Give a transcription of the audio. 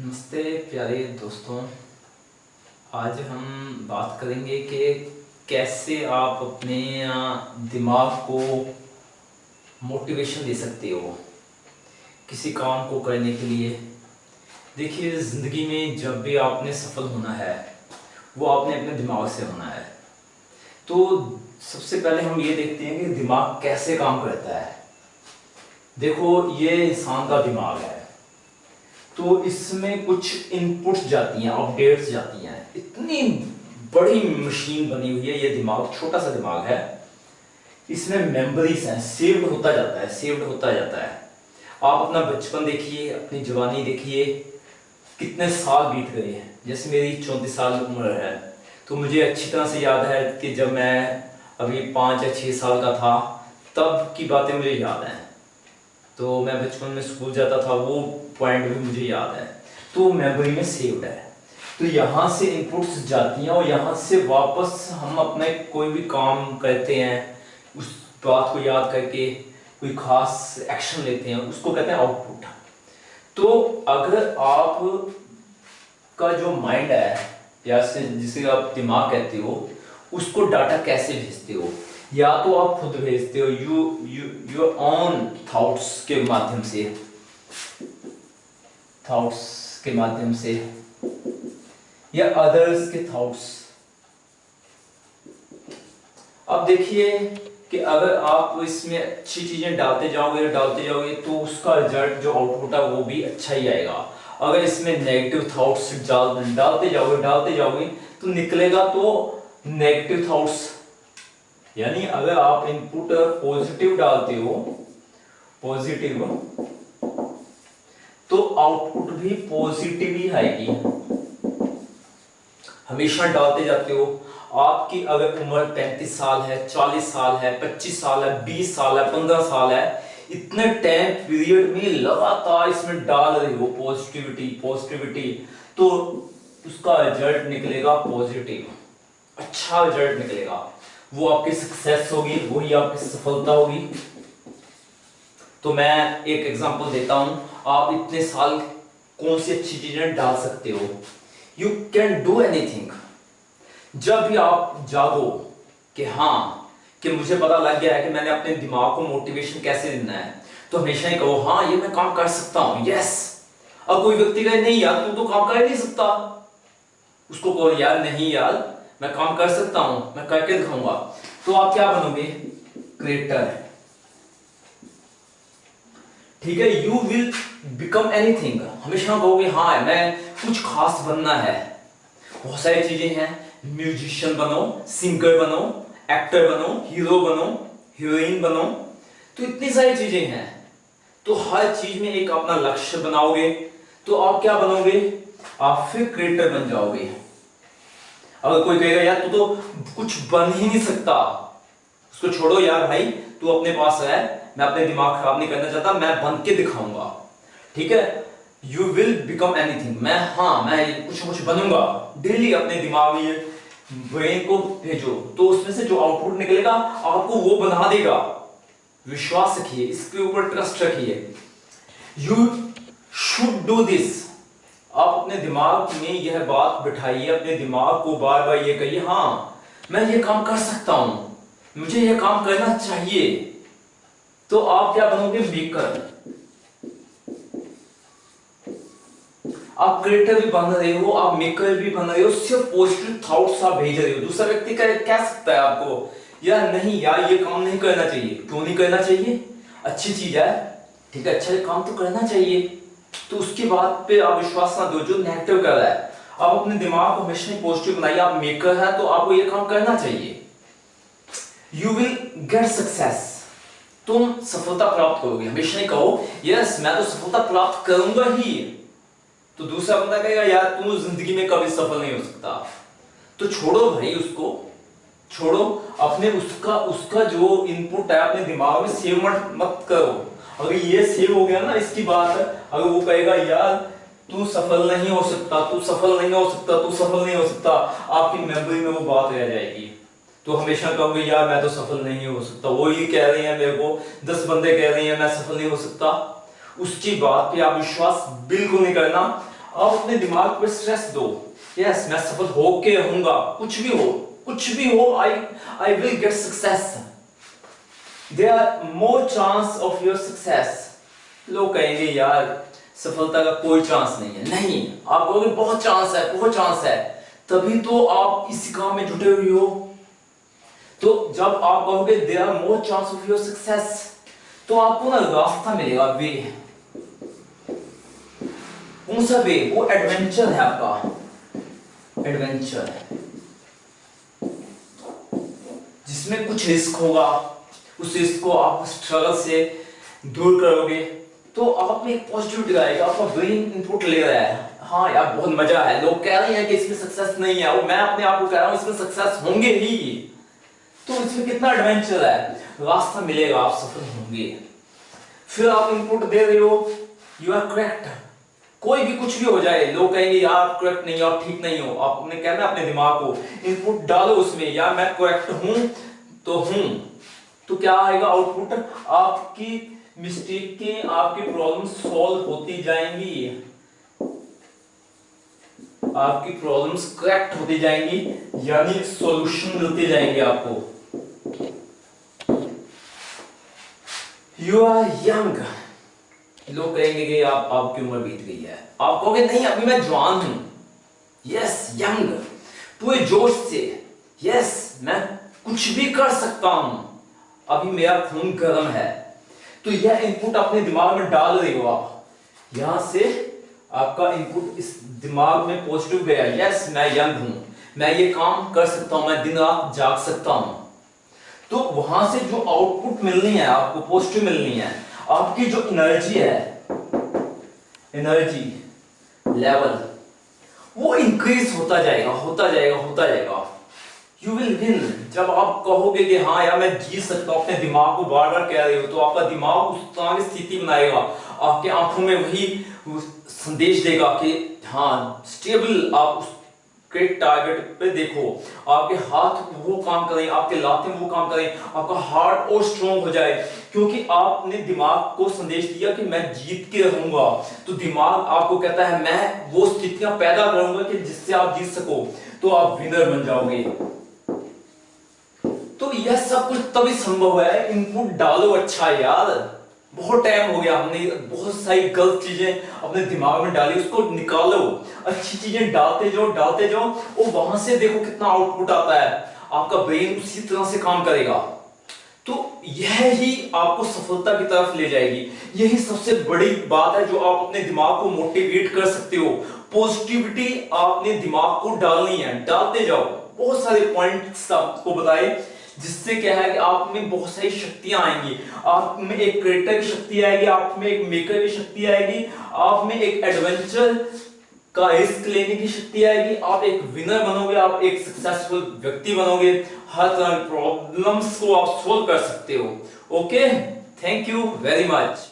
नमस्ते प्यारे दोस्तों। आज हम बात करेंगे कि कैसे आप अपने दिमाग को मोटिवेशन दे सकते हो किसी काम को करने के लिए। देखिए, ज़िंदगी में जब भी आपने सफल होना है, वो आपने अपने दिमाग से होना है। तो सबसे पहले हम ये देखते हैं कि दिमाग कैसे काम करता है। देखो, ये इंसान का दिमाग है। तो इसमें कुछ इनपुट्स जाती हैं अपडेट्स जाती हैं। इतनी बड़ी मशीन बनी हुई है, ये दिमाग, छोटा सा दिमाग है। इसमें मेमोरीज हैं सेव्ड होता जाता है सेव्ड होता जाता है। आप अपना बचपन देखिए, अपनी जवानी देखिए, कितने साल बीत गए हैं। जैसे मेरी चौंतीस साल उम्र है तो मुझे अच्छी तरह से याद है कि जब मैं अभी पाँच या छः साल का था, तब की बातें मुझे याद हैं। तो मैं बचपन में स्कूल जाता था, वो पॉइंट भी मुझे याद है। तो मेमोरी में सेव्ड है। तो यहाँ से इनपुट्स जाती हैं और यहाँ से वापस हम अपने कोई भी काम करते हैं, उस बात को याद करके कोई खास एक्शन लेते हैं, उसको कहते हैं आउटपुट। तो अगर आप का जो माइंड है या से जिसे आप दिमाग कहते हो, उसको डाटा कैसे भेजते हो? या तो आप खुद भेजते हो you you your own thoughts के माध्यम से। थॉट्स के माध्यम से। या अदर्स के थॉट्स अब देखिए कि अगर आप इसमें अच्छी चीज़ें डालते जाओगे डालते जाओगे तो उसका रिज़ल्ट जो आउटपुट है, वो भी अच्छा ही आएगा। अगर इसमें नेगेटिव थॉट्स डाल डालते जाओगे डालते जाओगे तो निकलेगा तो नेगेटिव थॉट्स यानी अगर आप इनपुट पॉजिटिव डालते हो पॉजिटिव तो आउटपुट भी पॉजिटिव ही आएगी। हमेशा डालते जाते हो, आपकी अगर उम्र 35 साल है 40 साल है 25 साल है 20 साल है 15 साल है इतने टाइम पीरियड में लगातार इसमें डाल रहे हो पॉजिटिविटी पॉजिटिविटी तो उसका रिज़ल्ट निकलेगा पॉजिटिव अच्छा रिज़ल्ट निकलेगा। वो आपकी सक्सेस होगी, वही आपकी सफलता होगी। तो मैं एक एग्जांपल देता हूँ। आप इतने साल कौन सी अच्छी चीज़ें डाल सकते हो? यू कैन डू एनीथिंग जब भी आप जागो कि हाँ कि मुझे पता लग गया है कि मैंने अपने दिमाग को मोटिवेशन कैसे देना है। तो हमेशा ही कहो हाँ ये मैं काम कर सकता हूँ। यस अब कोई व्यक्ति कहे, नहीं यार, तू तो काम कर नहीं सकता। उसको कहो, यार, नहीं यार, मैं काम कर सकता हूँ, मैं करके दिखाऊँगा। तो आप क्या बनोगे? क्रिएटर ठीक है यू विल बिकम एनीथिंग हमेशा कहोगे हाँ मैं कुछ खास बनना है। बहुत सारी चीज़ें हैं। म्यूजिशियन बनो सिंगर बनो एक्टर बनो हीरो बनो हीरोइन बनो। तो इतनी सारी चीज़ें हैं। तो हर चीज़ में एक अपना लक्ष्य बनाओगे। तो आप क्या बनोगे? आप फिर क्रिएटर बन जाओगे। अगर कोई कहेगा, यार, तू तो कुछ बन ही नहीं सकता। उसको छोड़ो यार भाई, तू अपने पास है मैं अपने दिमाग खराब नहीं करना चाहता। मैं बन के दिखाऊँगा। ठीक है? यू विल बिकम एनीथिंग मैं हाँ मैं कुछ कुछ बनूँगा। डेली अपने दिमाग में ब्रेन को भेजो तो उसमें से जो आउटपुट निकलेगा, आपको वो बना देगा। विश्वास रखिए, इसके ऊपर ट्रस्ट रखिए। यू शुड डू दिस आप अपने दिमाग में यह बात बिठाइए, अपने दिमाग को बार बार ये कहिए हाँ मैं ये काम कर सकता हूँ। मुझे यह काम करना चाहिए। तो आप क्या बनोगे? मेकर आप क्रिएटर भी बन रहे हो आप मेकर भी बन रहे हो सिर्फ़ पॉजिटिव थॉट्स आप भेज रहे हो। दूसरा व्यक्ति कह, कह सकता है आपको? यार नहीं यार ये काम नहीं करना चाहिए। क्यों नहीं करना चाहिए? अच्छी चीज़ है। ठीक है अच्छा काम तो करना चाहिए। तो उसके बाद पे आप विश्वास ना दो जो नेगेटिव कर रहा है। आप अपने दिमाग को हमेशा पॉजिटिव बनाइए। आप मेकर है तो आपको ये काम करना चाहिए। यू विल गेट सक्सेस तुम सफलता प्राप्त करोगे। हमेशा नहीं कहो यस मैं तो सफलता प्राप्त करूँगा ही। तो दूसरा बंदा कहेगा, यार, तू ज़िंदगी में कभी सफल नहीं हो सकता। तो छोड़ो भाई उसको, छोड़ो। अपने उसका उसका जो इनपुट है, अपने दिमाग में सेव मत मत करो। अगर ये सेव हो गया ना, इसकी बात अगर वो कहेगा, यार, तू सफल नहीं हो सकता, तू सफल नहीं हो सकता, तू सफल नहीं हो सकता, आपकी मेमोरी में वो बात रह जाएगी। तो हमेशा कहोगे, यार, मैं तो सफल नहीं हो सकता। वो ही कह रहे हैं, मेरे को दस बंदे कह रहे हैं, मैं सफल नहीं हो सकता। उसकी बात पे आप विश्वास बिल्कुल नहीं करना। आप अपने दिमाग पे स्ट्रेस दो। यस मैं सफल होके रहूँगा। कुछ भी हो, कुछ भी हो I I will get success there are more chance of your success लोग कहेंगे, यार, सफलता का कोई चांस नहीं है। नहीं, आप कहोगे, बहुत चांस है, बहुत चांस है। तभी तो आप इस काम में जुटे हुए हो। तो जब आप कहोगे they are more chance of your success तो आपको ना रास्ता मिलेगा, वे। कौन सा वे वो एडवेंचर है आपका। एडवेंचर जिसमें कुछ रिस्क होगा, उस रिस्क को आप स्ट्रगल से दूर करोगे। तो आप में एक पॉजिटिविटी आएगा, आपका ब्रेन इनपुट ले रहा है। हाँ यार, बहुत मज़ा है लोग कह रहे हैं कि इसमें सक्सेस नहीं है। वो मैं अपने आप को कह रहा हूँ, इसमें सक्सेस होंगे ही। तो इसमें कितना एडवेंचर है? रास्ता मिलेगा, आप सफल होंगे। फिर आप इनपुट दे रहे हो यू आर करेक्ट कोई भी कुछ भी हो जाए, लोग कहेंगे, यार करेक्ट नहीं हो आप ठीक नहीं हो। आपने कहना अपने दिमाग को इनपुट डालो उसमें, यार, मैं करेक्ट हूँ तो हूँ। तो क्या आएगा आउटपुट आपकी मिस्टेक के, आपकी प्रॉब्लम सॉल्व होती जाएँगी। आपकी प्रॉब्लम्स करेक्ट होती जाएँगी, यानी सॉल्यूशन मिलते जाएँगे आपको। यू आर यंग लोग कहेंगे कि आप, आपकी उम्र बीत गई है। आप कहोगे, नहीं, अभी मैं जवान हूँ। यस यंग पूरे जोश से यस मैं कुछ भी कर सकता हूँ। अभी मेरा खून गर्म है। तो यह इनपुट अपने दिमाग में डाल रही हो आप। यहाँ से आपका इनपुट इस दिमाग में पॉजिटिव गया। यस मैं यंग हूँ। मैं ये काम कर सकता हूँ। मैं दिन रात जाग सकता हूँ। तो वहाँ से जो आउटपुट मिलनी है, आपको पॉजिटिव मिलनी है आपकी जो एनर्जी है एनर्जी लेवल वो इंक्रीज होता जाएगा होता जाएगा होता जाएगा। यू विल विन जब आप कहोगे कि हाँ यार मैं जीत सकता हूँ, अपने दिमाग को बार बार कह रहे हो तो आपका दिमाग उस तरह की स्थिति बनाएगा। आपके आँखों में वही संदेश देगा कि हाँ स्टेबल आप उस क्रिक टारगेट पे देखो। आपके हाथ वो काम करें, आपके लाते वो काम करें, आपका हार्ट और स्ट्रॉन्ग हो जाए। क्योंकि आपने दिमाग को संदेश दिया कि मैं जीत के रहूँगा। तो दिमाग आपको कहता है, मैं वो स्थितियाँ पैदा करूँगा कि जिससे आप जीत सको। तो आप विनर बन जाओगे। तो यह सब कुछ तभी संभव है। इनपुट डालो अच्छा यार। बहुत टाइम हो गया, हमने बहुत सारी गलत चीज़ें अपने दिमाग में डाली, उसको निकालो। अच्छी चीज़ें डालते जाओ डालते जाओ, और वहाँ से देखो कितना आउटपुट आता है। आपका ब्रेन उसी तरह से काम करेगा। तो यह ही आपको सफलता की तरफ़ ले जाएगी। यही सबसे बड़ी बात है जो आप अपने दिमाग को मोटिवेट कर सकते हो। पॉजिटिविटी आपने दिमाग को डालनी है। डालते जाओ। बहुत सारे पॉइंट्स आपको बताए। जिससे क्या है कि आप में बहुत सारी शक्तियाँ आएँगी। आप में एक क्रिएटर की शक्ति आएगी, आप में एक मेकर की शक्ति आएगी, आप में एक एडवेंचर का रिस्क लेने की शक्ति आएगी। आप एक विनर बनोगे, आप एक सक्सेसफुल व्यक्ति बनोगे। हर तरह प्रॉब्लम्स को आप सोल्व कर सकते हो। Okay thank you very much